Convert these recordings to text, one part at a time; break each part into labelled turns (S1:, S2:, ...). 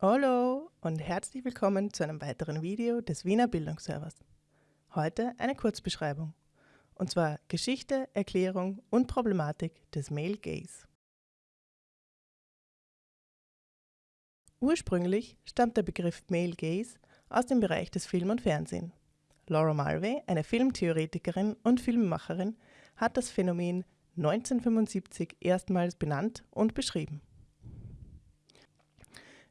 S1: Hallo und herzlich willkommen zu einem weiteren Video des Wiener Bildungsservers. Heute eine Kurzbeschreibung, und zwar Geschichte, Erklärung und Problematik des Male Gaze. Ursprünglich stammt der Begriff Male Gaze aus dem Bereich des Film und Fernsehen. Laura Mulvey, eine Filmtheoretikerin und Filmemacherin, hat das Phänomen 1975 erstmals benannt und beschrieben.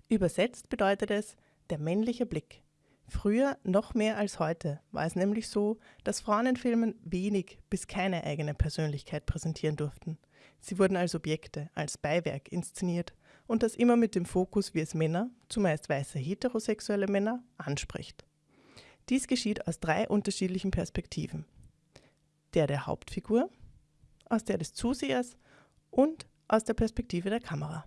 S1: Übersetzt bedeutet es der männliche Blick. Früher, noch mehr als heute, war es nämlich so, dass Frauen in Filmen wenig bis keine eigene Persönlichkeit präsentieren durften. Sie wurden als Objekte, als Beiwerk inszeniert und das immer mit dem Fokus, wie es Männer, zumeist weiße heterosexuelle Männer, anspricht. Dies geschieht aus drei unterschiedlichen Perspektiven. Der der Hauptfigur, aus der des Zusehers und aus der Perspektive der Kamera.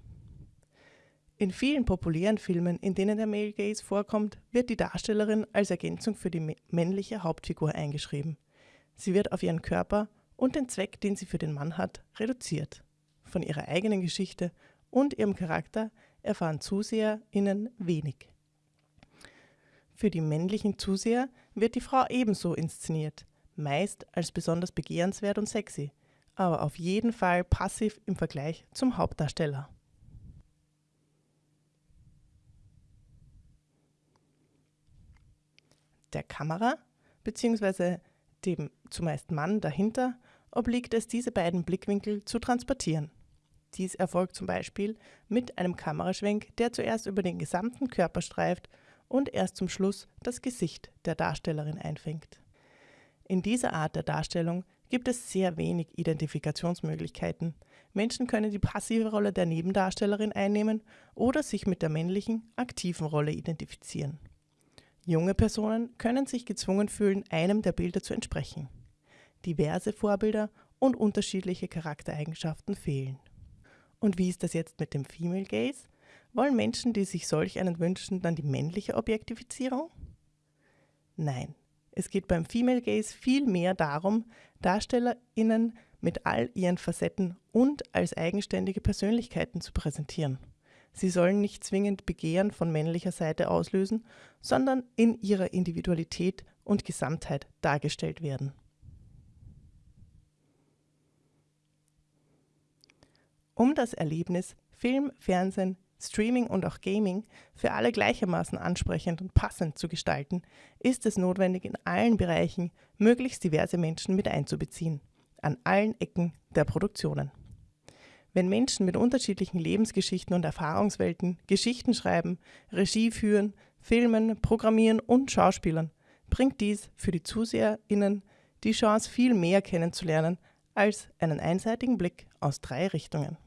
S1: In vielen populären Filmen, in denen der Male Gaze vorkommt, wird die Darstellerin als Ergänzung für die männliche Hauptfigur eingeschrieben. Sie wird auf ihren Körper und den Zweck, den sie für den Mann hat, reduziert. Von ihrer eigenen Geschichte und ihrem Charakter erfahren ZuseherInnen wenig. Für die männlichen Zuseher wird die Frau ebenso inszeniert, meist als besonders begehrenswert und sexy, aber auf jeden Fall passiv im Vergleich zum Hauptdarsteller. Der Kamera bzw. dem zumeist Mann dahinter obliegt es, diese beiden Blickwinkel zu transportieren. Dies erfolgt zum Beispiel mit einem Kameraschwenk, der zuerst über den gesamten Körper streift und erst zum Schluss das Gesicht der Darstellerin einfängt. In dieser Art der Darstellung gibt es sehr wenig Identifikationsmöglichkeiten. Menschen können die passive Rolle der Nebendarstellerin einnehmen oder sich mit der männlichen, aktiven Rolle identifizieren. Junge Personen können sich gezwungen fühlen, einem der Bilder zu entsprechen. Diverse Vorbilder und unterschiedliche Charaktereigenschaften fehlen. Und wie ist das jetzt mit dem Female Gaze? Wollen Menschen, die sich solch einen wünschen, dann die männliche Objektifizierung? Nein, es geht beim Female Gaze viel mehr darum, DarstellerInnen mit all ihren Facetten und als eigenständige Persönlichkeiten zu präsentieren. Sie sollen nicht zwingend Begehren von männlicher Seite auslösen, sondern in ihrer Individualität und Gesamtheit dargestellt werden. Um das Erlebnis Film, Fernsehen, Streaming und auch Gaming für alle gleichermaßen ansprechend und passend zu gestalten, ist es notwendig, in allen Bereichen möglichst diverse Menschen mit einzubeziehen, an allen Ecken der Produktionen. Wenn Menschen mit unterschiedlichen Lebensgeschichten und Erfahrungswelten Geschichten schreiben, Regie führen, filmen, programmieren und schauspielern, bringt dies für die ZuseherInnen die Chance, viel mehr kennenzulernen als einen einseitigen Blick aus drei Richtungen.